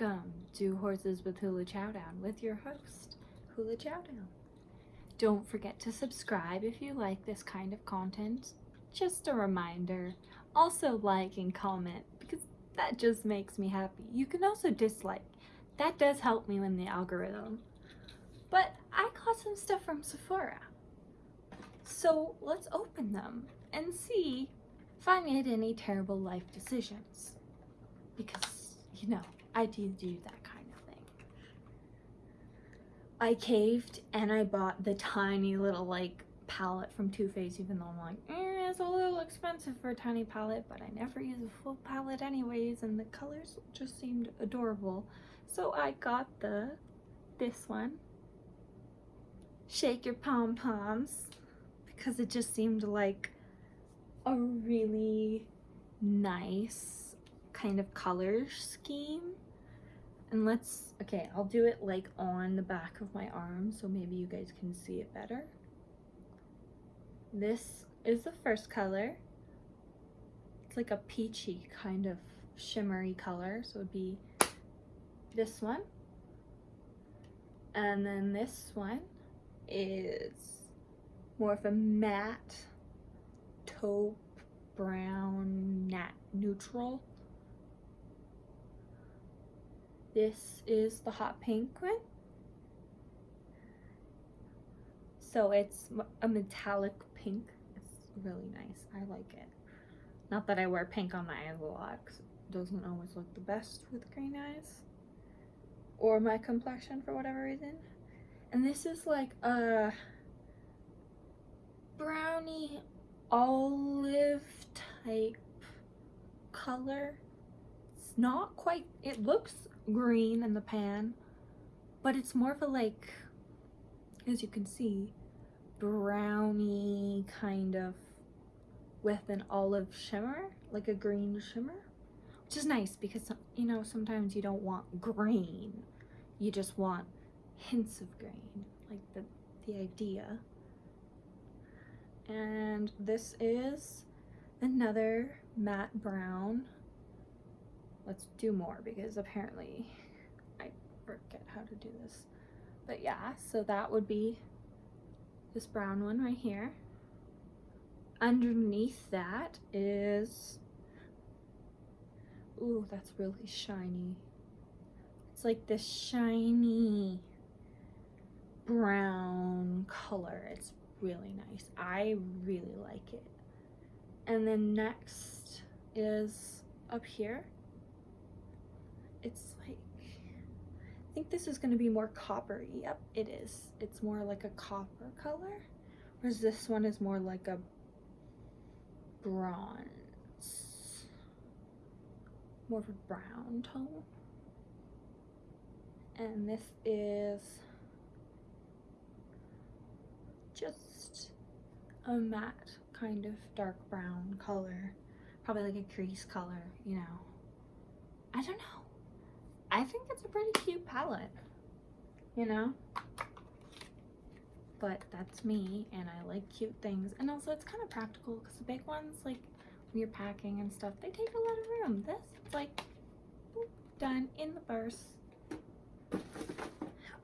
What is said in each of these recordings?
Welcome to Horses with Hula Chowdown with your host, Hula Chowdown. Don't forget to subscribe if you like this kind of content. Just a reminder. Also like and comment because that just makes me happy. You can also dislike. That does help me in the algorithm. But I got some stuff from Sephora. So let's open them and see if I made any terrible life decisions. Because, you know, I do do that kind of thing. I caved and I bought the tiny little like palette from Too Faced even though I'm like, eh, it's a little expensive for a tiny palette but I never use a full palette anyways and the colors just seemed adorable. So I got the, this one, Shake Your Pom Poms because it just seemed like a really nice kind of color scheme. And let's, okay, I'll do it like on the back of my arm so maybe you guys can see it better. This is the first color. It's like a peachy kind of shimmery color. So it would be this one. And then this one is more of a matte taupe brown nat neutral this is the hot pink one. So it's a metallic pink. It's really nice. I like it. Not that i wear pink on my eyes a lot doesn't always look the best with green eyes or my complexion for whatever reason. And this is like a brownie olive type color. It's not quite, it looks green in the pan, but it's more of a like, as you can see, brownie kind of with an olive shimmer, like a green shimmer, which is nice because, you know, sometimes you don't want green. You just want hints of green, like the, the idea and this is another matte brown let's do more because apparently I forget how to do this but yeah so that would be this brown one right here underneath that is ooh that's really shiny it's like this shiny brown color it's really nice. I really like it. And then next is up here. It's like, I think this is going to be more coppery. Yep, it is. It's more like a copper color. Whereas this one is more like a bronze. More of a brown tone. And this is just a matte kind of dark brown color probably like a crease color you know I don't know I think it's a pretty cute palette you know? But that's me and I like cute things. And also it's kind of practical because the big ones like when you're packing and stuff they take a lot of room. This it's like boop, done in the purse.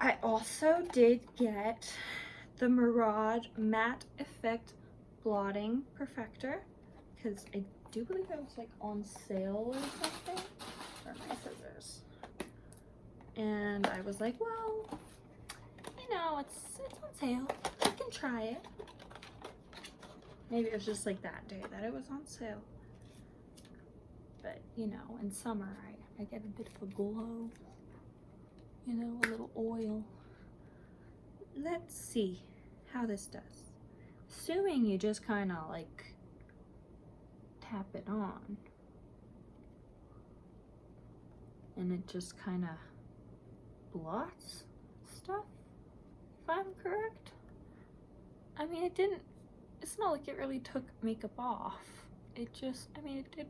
I also did get the Murad Matte Effect Blotting Perfector because I do believe it was like on sale or something. Where are my scissors? And I was like, well, you know, it's it's on sale. I can try it. Maybe it was just like that day that it was on sale. But, you know, in summer, I, I get a bit of a glow. You know, a little oil let's see how this does. Assuming you just kind of like tap it on and it just kind of blots stuff, if I'm correct. I mean, it didn't, it's not like it really took makeup off. It just, I mean, it did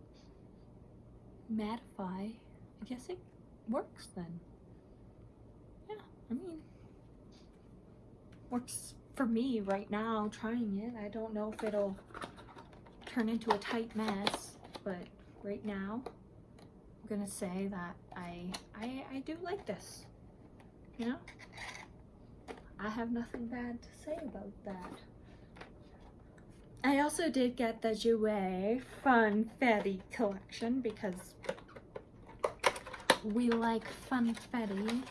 mattify. I guess it works then. Yeah, I mean, works for me right now trying it. I don't know if it'll turn into a tight mess, but right now I'm gonna say that I I I do like this. You know? I have nothing bad to say about that. I also did get the Jouer Funfetti collection because we like Funfetti.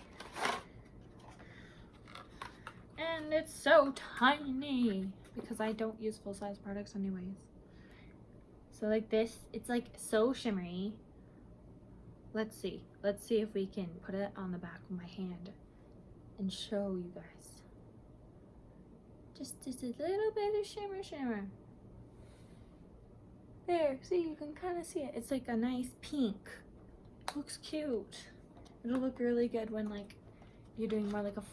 And it's so tiny because I don't use full-size products anyways. So like this, it's like so shimmery. Let's see. Let's see if we can put it on the back of my hand and show you guys. Just, just a little bit of shimmer shimmer. There, see, you can kind of see it. It's like a nice pink. Looks cute. It'll look really good when like you're doing more like a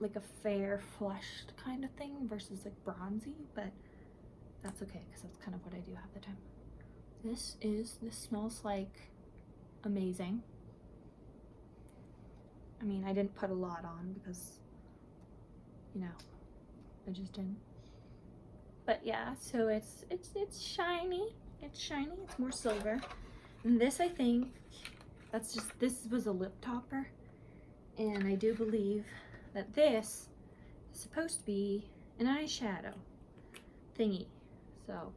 like a fair flushed kind of thing versus like bronzy, but that's okay because that's kind of what I do half the time. This is, this smells like amazing. I mean, I didn't put a lot on because, you know, I just didn't. But yeah, so it's, it's, it's shiny. It's shiny, it's more silver. And this, I think, that's just, this was a lip topper. And I do believe that this is supposed to be an eyeshadow thingy. So,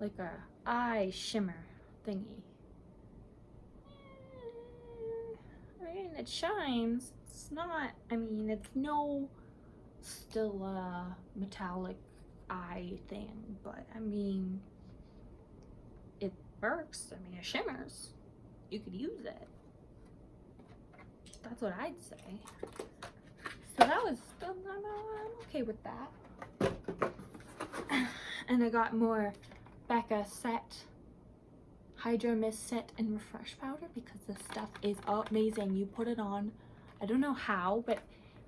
like a eye shimmer thingy. I mean, it shines. It's not, I mean, it's no still a metallic eye thing, but I mean, it works. I mean, it shimmers. You could use it. That's what I'd say. So that was, I'm, I'm okay with that. And I got more Becca Set Hydra-Mist Set and Refresh Powder because this stuff is amazing. You put it on, I don't know how, but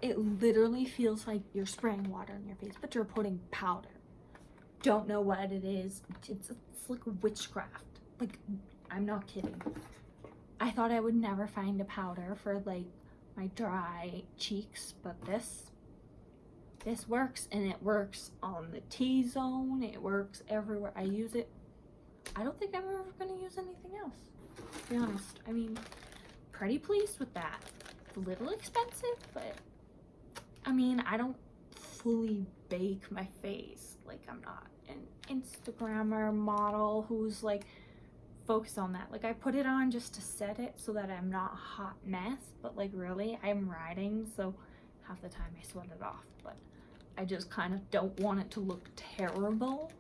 it literally feels like you're spraying water on your face, but you're putting powder. Don't know what it is. It's, it's like witchcraft. Like, I'm not kidding. I thought I would never find a powder for like my dry cheeks, but this, this works and it works on the T-zone. It works everywhere. I use it. I don't think I'm ever to use anything else, to be honest. I mean, pretty pleased with that. It's a little expensive, but I mean, I don't fully bake my face. Like, I'm not an Instagrammer model who's like focused on that. Like, I put it on just to set it so that I'm not a hot mess, but like, really, I'm riding, so half the time I sweat it off. But I just kind of don't want it to look terrible,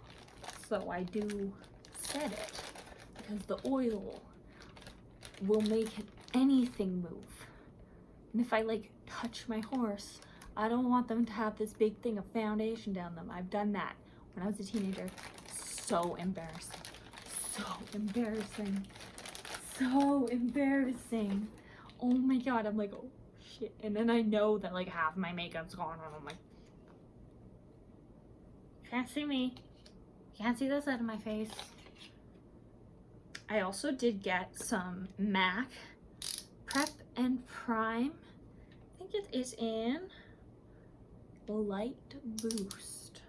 so I do set it because the oil will make anything move. And if I like touch my horse, I don't want them to have this big thing of foundation down them. I've done that when I was a teenager. So embarrassing. So embarrassing. So embarrassing. Oh my god, I'm like, oh shit. And then I know that like half my makeup's gone and I'm like, can't see me. Can't see the side of my face. I also did get some MAC Prep and Prime. I think it is in Light Boost.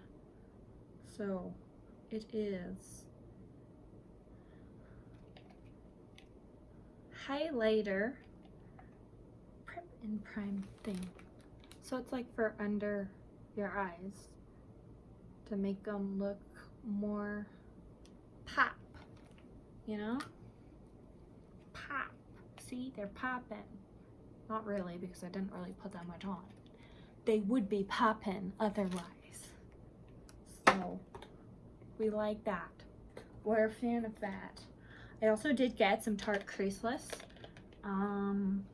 So it is highlighter prep and prime thing. So it's like for under your eyes to make them look more pop, you know? Pop. See, they're popping. Not really, because I didn't really put that much on. They would be popping otherwise. So, we like that. We're a fan of that. I also did get some Tarte Creaseless. Um,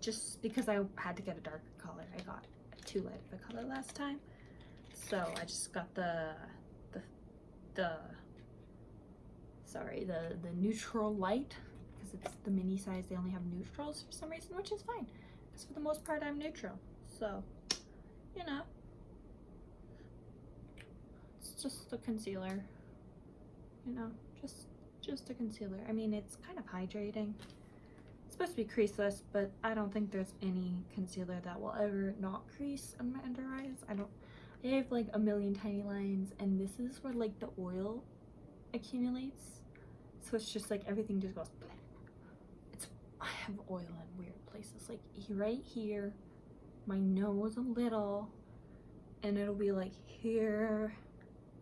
just because I had to get a darker color. I got too light of a color last time. So I just got the, the, the, sorry, the, the neutral light because it's the mini size. They only have neutrals for some reason, which is fine. Because for the most part, I'm neutral. So, you know, it's just a concealer, you know, just, just a concealer. I mean, it's kind of hydrating. It's supposed to be creaseless, but I don't think there's any concealer that will ever not crease on my under eyes. I don't, I have like a million tiny lines and this is where like the oil accumulates So it's just like everything just goes. It's I have oil in weird places, like right here, my nose a little, and it'll be like here,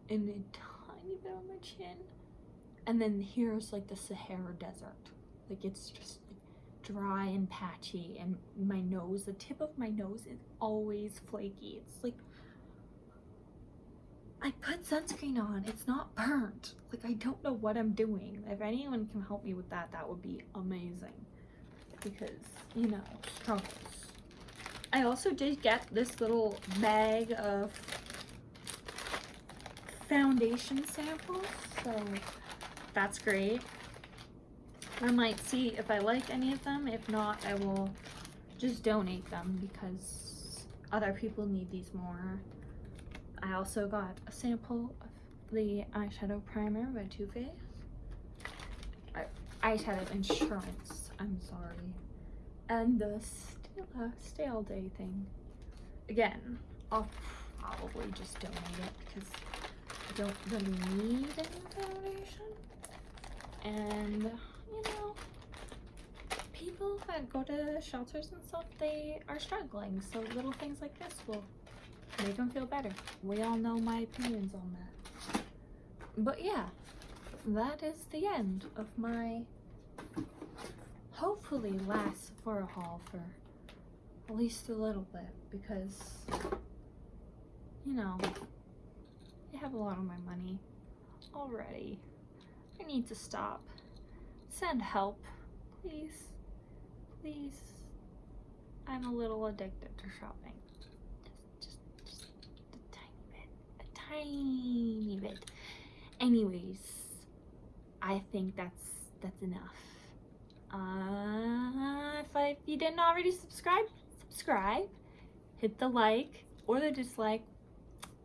and a tiny bit on my chin, and then here's like the Sahara Desert. Like it's just dry and patchy, and my nose, the tip of my nose is always flaky. It's like I put sunscreen on. It's not burnt. Like I don't know what I'm doing. If anyone can help me with that, that would be amazing. Because, you know, struggles. I also did get this little bag of foundation samples, so that's great. I might see if I like any of them. If not, I will just donate them because other people need these more. I also got a sample of the eyeshadow primer by Too Faced. Eyeshadow insurance, I'm sorry. And the Stila Stay All Day thing. Again, I'll probably just donate it because I don't really need any donation. And, you know, people that go to shelters and stuff, they are struggling. So little things like this will make them feel better. We all know my opinions on that. But yeah, that is the end of my hopefully last Sephora haul for at least a little bit because you know I have a lot of my money already. I need to stop. Send help, please. Please. I'm a little addicted to shopping. Just, just, just a tiny bit. A tiny bit. Anyways, I think that's that's enough. Uh, if, I, if you didn't already subscribe, subscribe. Hit the like or the dislike,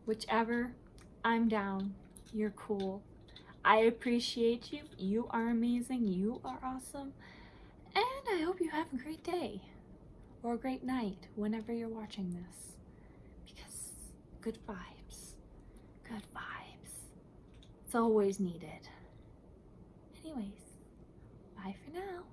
whichever. I'm down. You're cool. I appreciate you. You are amazing. You are awesome. And I hope you have a great day or a great night whenever you're watching this. Because good vibes. Good vibes. It's always needed. Anyways, bye for now.